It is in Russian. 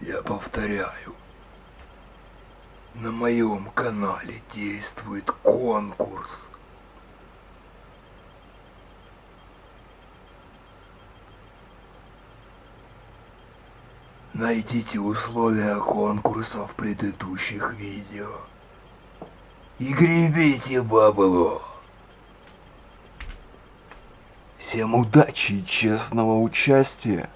Я повторяю, на моем канале действует конкурс. Найдите условия конкурса в предыдущих видео. И гребите бабло. Всем удачи и честного участия.